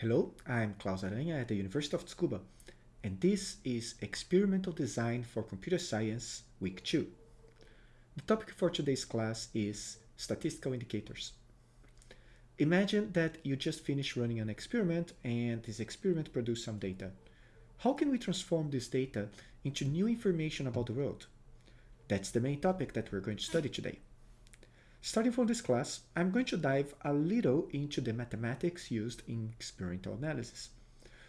Hello, I'm Claus Aranha at the University of Tsukuba, and this is Experimental Design for Computer Science Week 2. The topic for today's class is Statistical Indicators. Imagine that you just finished running an experiment and this experiment produced some data. How can we transform this data into new information about the world? That's the main topic that we're going to study today. Starting from this class, I'm going to dive a little into the mathematics used in experimental analysis.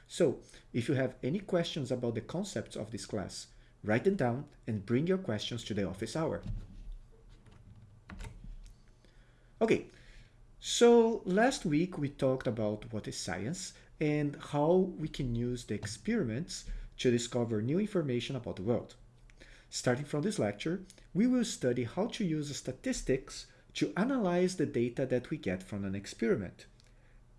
So, if you have any questions about the concepts of this class, write them down and bring your questions to the office hour. Okay, so last week we talked about what is science and how we can use the experiments to discover new information about the world. Starting from this lecture, we will study how to use statistics to analyze the data that we get from an experiment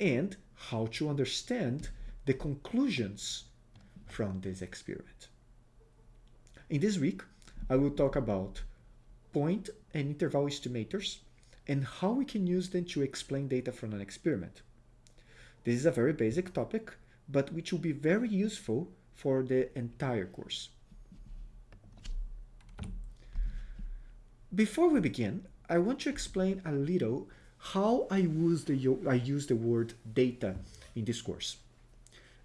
and how to understand the conclusions from this experiment. In this week, I will talk about point and interval estimators and how we can use them to explain data from an experiment. This is a very basic topic, but which will be very useful for the entire course. Before we begin, I want to explain a little how I use the, I use the word data in this course.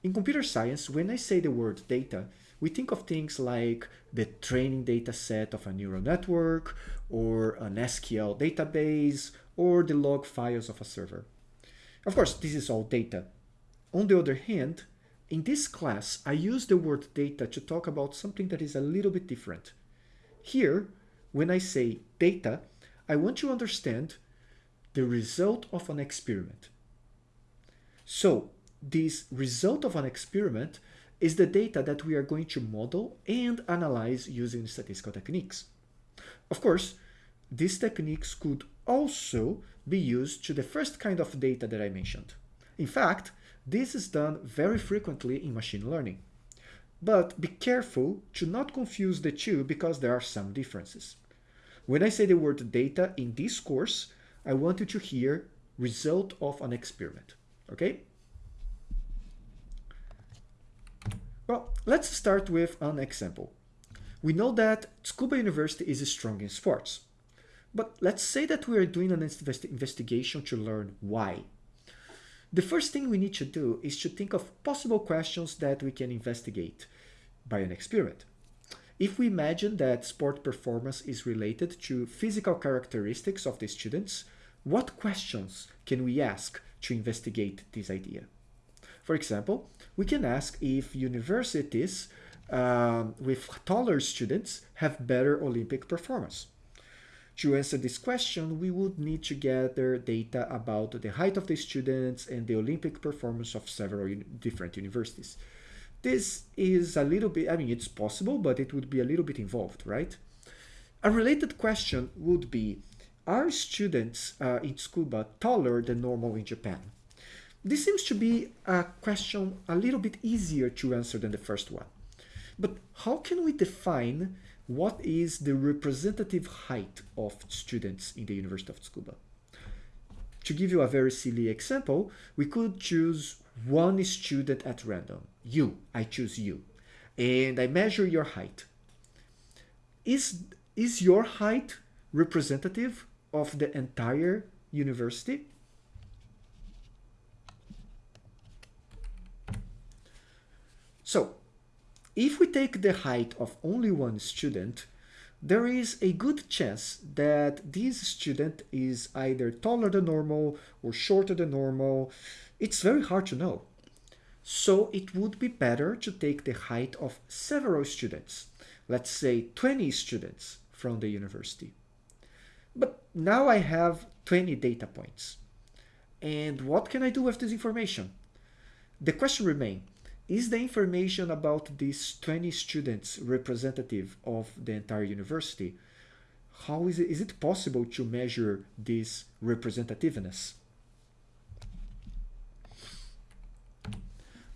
In computer science, when I say the word data, we think of things like the training data set of a neural network, or an SQL database, or the log files of a server. Of course, this is all data. On the other hand, in this class, I use the word data to talk about something that is a little bit different. Here, when I say data, I want you to understand the result of an experiment. So this result of an experiment is the data that we are going to model and analyze using statistical techniques. Of course, these techniques could also be used to the first kind of data that I mentioned. In fact, this is done very frequently in machine learning. But be careful to not confuse the two because there are some differences. When I say the word data in this course, I want you to hear result of an experiment, okay? Well, let's start with an example. We know that Tsukuba University is strong in sports. But let's say that we are doing an investigation to learn why. The first thing we need to do is to think of possible questions that we can investigate by an experiment. If we imagine that sport performance is related to physical characteristics of the students, what questions can we ask to investigate this idea? For example, we can ask if universities um, with taller students have better Olympic performance. To answer this question, we would need to gather data about the height of the students and the Olympic performance of several different universities. This is a little bit, I mean, it's possible, but it would be a little bit involved, right? A related question would be, are students uh, in Tsukuba taller than normal in Japan? This seems to be a question a little bit easier to answer than the first one. But how can we define what is the representative height of students in the University of Tsukuba? To give you a very silly example, we could choose one student at random. You, I choose you. And I measure your height. Is, is your height representative of the entire university? So, if we take the height of only one student, there is a good chance that this student is either taller than normal or shorter than normal. It's very hard to know. So it would be better to take the height of several students, let's say 20 students from the university. But now I have 20 data points. And what can I do with this information? The question remains, is the information about these 20 students representative of the entire university? How is it, is it possible to measure this representativeness?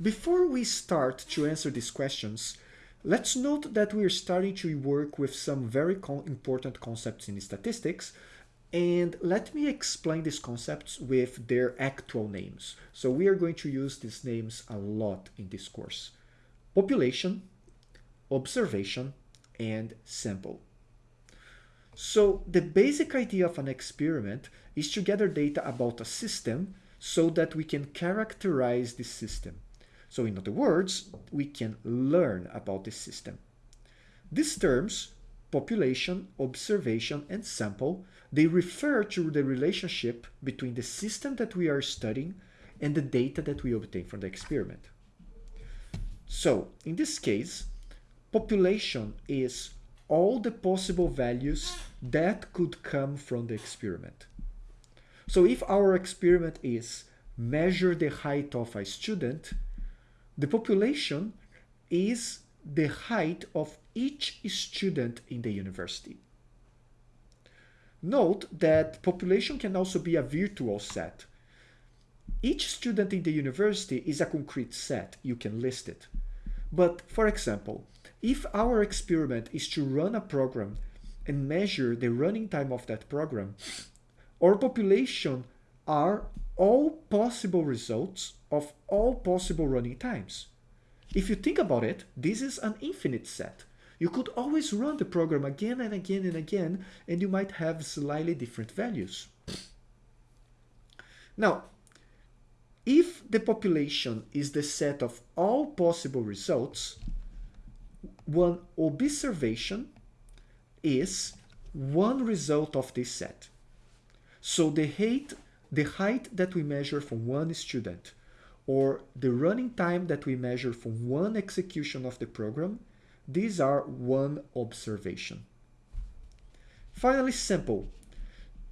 Before we start to answer these questions, let's note that we are starting to work with some very important concepts in statistics And let me explain these concepts with their actual names. So we are going to use these names a lot in this course. Population, observation, and sample. So the basic idea of an experiment is to gather data about a system so that we can characterize the system. So in other words, we can learn about the system. These terms, population, observation, and sample, they refer to the relationship between the system that we are studying and the data that we obtain from the experiment. So in this case, population is all the possible values that could come from the experiment. So if our experiment is measure the height of a student, the population is the height of each student in the university. Note that population can also be a virtual set. Each student in the university is a concrete set, you can list it. But for example, if our experiment is to run a program and measure the running time of that program, our population are all possible results of all possible running times. If you think about it, this is an infinite set. You could always run the program again and again and again, and you might have slightly different values. Now, if the population is the set of all possible results, one observation is one result of this set. So the height, the height that we measure from one student or the running time that we measure from one execution of the program, these are one observation. Finally, sample.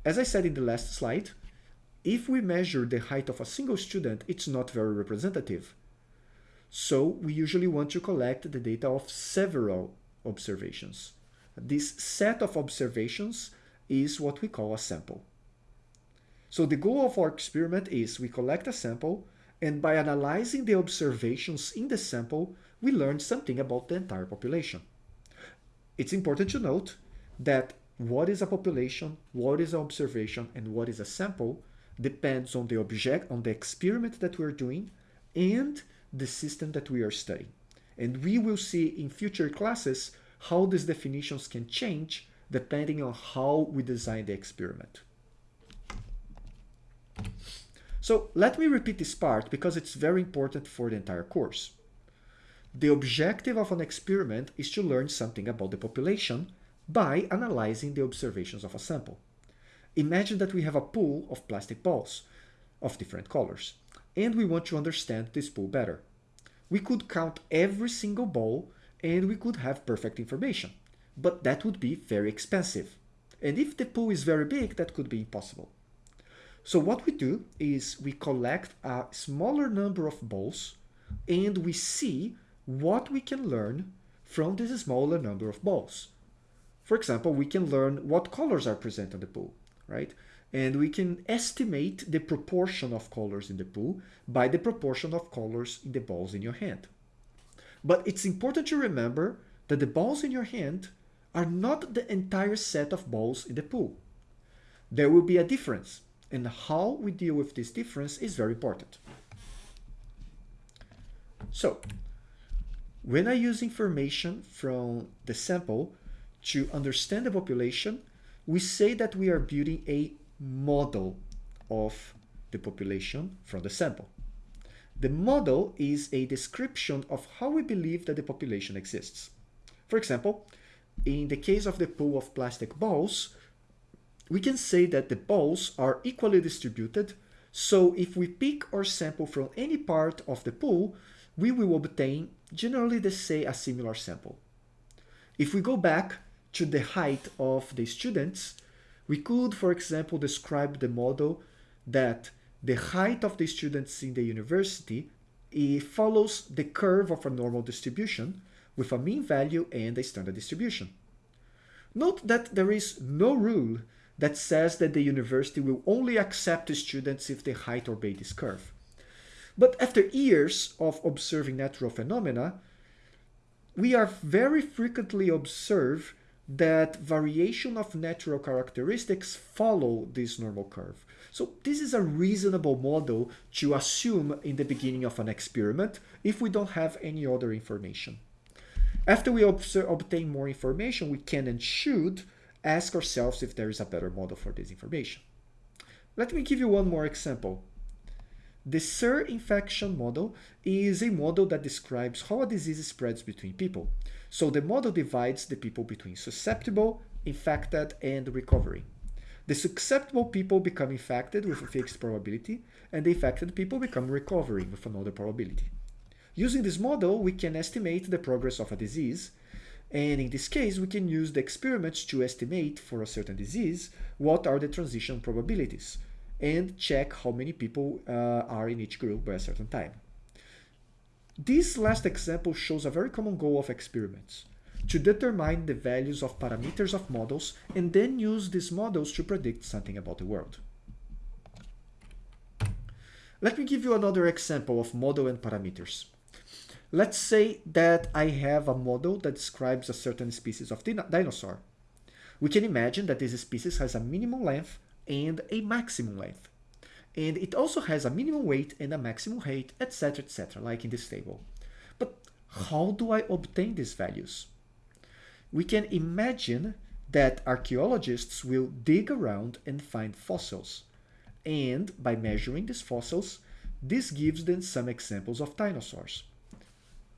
As I said in the last slide, if we measure the height of a single student, it's not very representative. So we usually want to collect the data of several observations. This set of observations is what we call a sample. So the goal of our experiment is we collect a sample and by analyzing the observations in the sample, we learn something about the entire population. It's important to note that what is a population, what is an observation, and what is a sample depends on the object, on the experiment that we're doing, and the system that we are studying. And we will see in future classes how these definitions can change depending on how we design the experiment. So let me repeat this part because it's very important for the entire course. The objective of an experiment is to learn something about the population by analyzing the observations of a sample. Imagine that we have a pool of plastic balls of different colors and we want to understand this pool better. We could count every single ball and we could have perfect information, but that would be very expensive. And if the pool is very big, that could be impossible. So what we do is we collect a smaller number of balls and we see what we can learn from this smaller number of balls. For example, we can learn what colors are present in the pool, right? and we can estimate the proportion of colors in the pool by the proportion of colors in the balls in your hand. But it's important to remember that the balls in your hand are not the entire set of balls in the pool. There will be a difference, and how we deal with this difference is very important. So, when I use information from the sample to understand the population, we say that we are building a model of the population from the sample. The model is a description of how we believe that the population exists. For example, in the case of the pool of plastic balls, we can say that the balls are equally distributed, so if we pick or sample from any part of the pool, we will obtain generally the say a similar sample. If we go back to the height of the students, we could, for example, describe the model that the height of the students in the university follows the curve of a normal distribution with a mean value and a standard distribution. Note that there is no rule that says that the university will only accept students if the height obey this curve. But after years of observing natural phenomena, we are very frequently observe that variation of natural characteristics follow this normal curve. So this is a reasonable model to assume in the beginning of an experiment if we don't have any other information. After we obtain more information, we can and should ask ourselves if there is a better model for this information. Let me give you one more example. The SIR infection model is a model that describes how a disease spreads between people. So the model divides the people between susceptible, infected, and recovery. The susceptible people become infected with a fixed probability, and the infected people become recovering with another probability. Using this model, we can estimate the progress of a disease, and in this case, we can use the experiments to estimate for a certain disease what are the transition probabilities, and check how many people uh, are in each group by a certain time. This last example shows a very common goal of experiments, to determine the values of parameters of models and then use these models to predict something about the world. Let me give you another example of model and parameters. Let's say that I have a model that describes a certain species of dinosaur. We can imagine that this species has a minimum length and a maximum length and it also has a minimum weight and a maximum height, etc, etc, like in this table. But how do I obtain these values? We can imagine that archaeologists will dig around and find fossils, and by measuring these fossils, this gives them some examples of dinosaurs.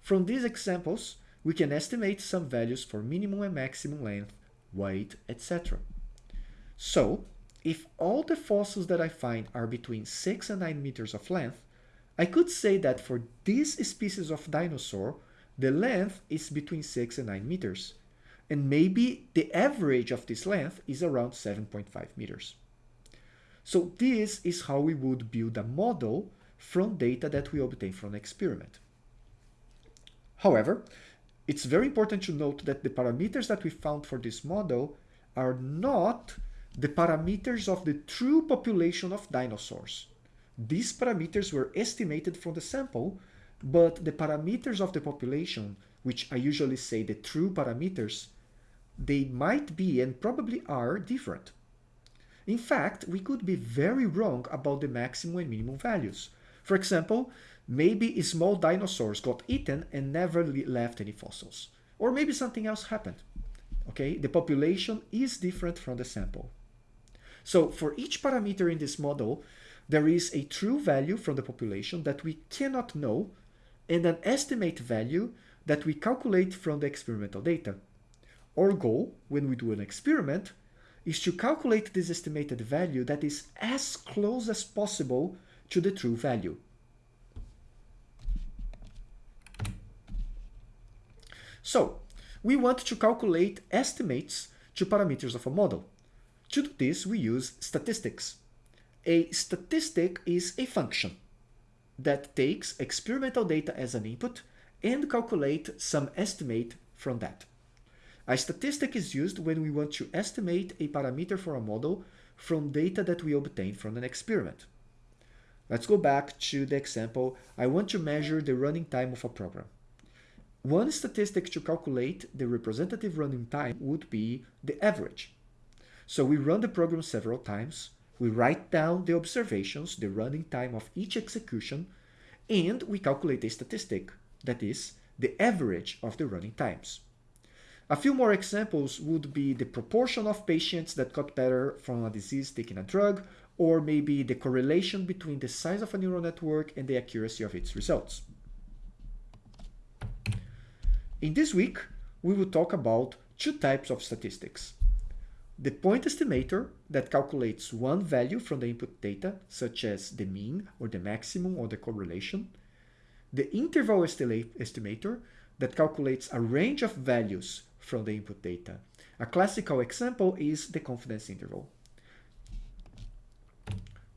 From these examples, we can estimate some values for minimum and maximum length, weight, etc. So, if all the fossils that I find are between 6 and 9 meters of length, I could say that for this species of dinosaur, the length is between 6 and 9 meters. And maybe the average of this length is around 7.5 meters. So this is how we would build a model from data that we obtain from an experiment. However, it's very important to note that the parameters that we found for this model are not the parameters of the true population of dinosaurs. These parameters were estimated from the sample, but the parameters of the population, which I usually say the true parameters, they might be and probably are different. In fact, we could be very wrong about the maximum and minimum values. For example, maybe small dinosaurs got eaten and never left any fossils. Or maybe something else happened. Okay, the population is different from the sample. So for each parameter in this model, there is a true value from the population that we cannot know and an estimate value that we calculate from the experimental data. Our goal, when we do an experiment, is to calculate this estimated value that is as close as possible to the true value. So, we want to calculate estimates to parameters of a model. To do this, we use statistics. A statistic is a function that takes experimental data as an input and calculate some estimate from that. A statistic is used when we want to estimate a parameter for a model from data that we obtain from an experiment. Let's go back to the example. I want to measure the running time of a program. One statistic to calculate the representative running time would be the average. So we run the program several times, we write down the observations, the running time of each execution, and we calculate a statistic, that is, the average of the running times. A few more examples would be the proportion of patients that got better from a disease taking a drug, or maybe the correlation between the size of a neural network and the accuracy of its results. In this week, we will talk about two types of statistics the point estimator that calculates one value from the input data, such as the mean or the maximum or the correlation, the interval estimator that calculates a range of values from the input data. A classical example is the confidence interval.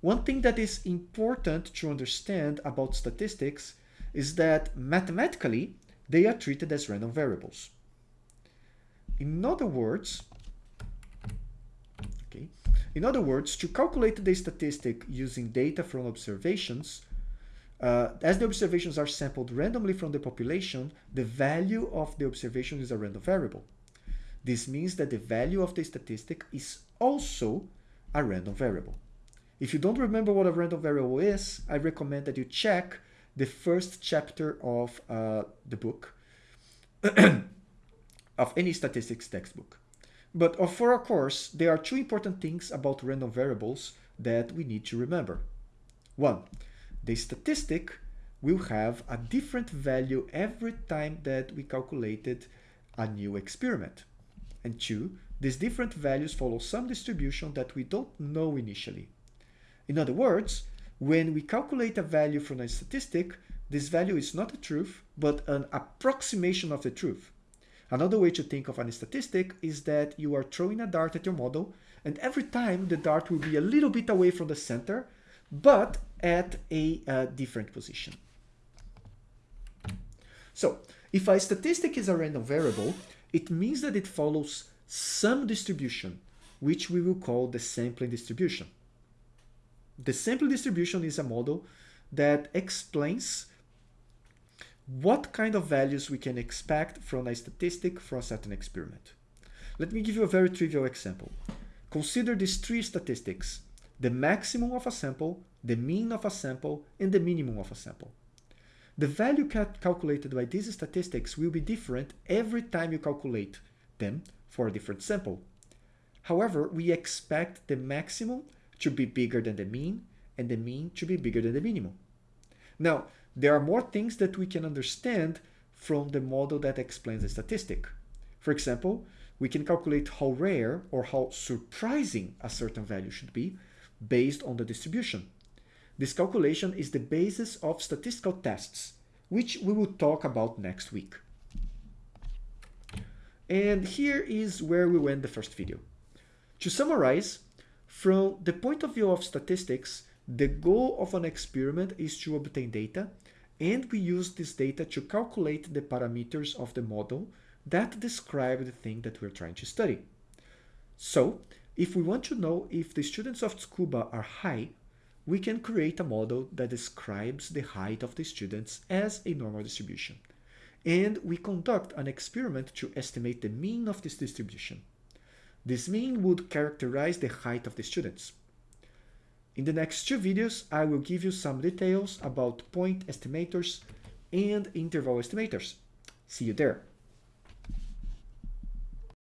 One thing that is important to understand about statistics is that mathematically, they are treated as random variables. In other words, okay, in other words, to calculate the statistic using data from observations, uh, as the observations are sampled randomly from the population, the value of the observation is a random variable. This means that the value of the statistic is also a random variable. If you don't remember what a random variable is, I recommend that you check the first chapter of uh, the book, of any statistics textbook. But for our course, there are two important things about random variables that we need to remember. One, the statistic will have a different value every time that we calculated a new experiment. And two, these different values follow some distribution that we don't know initially. In other words, when we calculate a value from a statistic, this value is not the truth, but an approximation of the truth. Another way to think of a statistic is that you are throwing a dart at your model, and every time the dart will be a little bit away from the center, but at a uh, different position. So if a statistic is a random variable, it means that it follows some distribution, which we will call the sampling distribution. The sample distribution is a model that explains what kind of values we can expect from a statistic from a certain experiment. Let me give you a very trivial example. Consider these three statistics, the maximum of a sample, the mean of a sample, and the minimum of a sample. The value cal calculated by these statistics will be different every time you calculate them for a different sample. However, we expect the maximum to be bigger than the mean and the mean to be bigger than the minimum. Now, there are more things that we can understand from the model that explains the statistic. For example, we can calculate how rare or how surprising a certain value should be based on the distribution. This calculation is the basis of statistical tests, which we will talk about next week. And here is where we end the first video. To summarize, from the point of view of statistics, the goal of an experiment is to obtain data, and we use this data to calculate the parameters of the model that describe the thing that we're trying to study. So, if we want to know if the students of Tsukuba are high we can create a model that describes the height of the students as a normal distribution. And we conduct an experiment to estimate the mean of this distribution. This mean would characterize the height of the students. In the next two videos, I will give you some details about point estimators and interval estimators. See you there.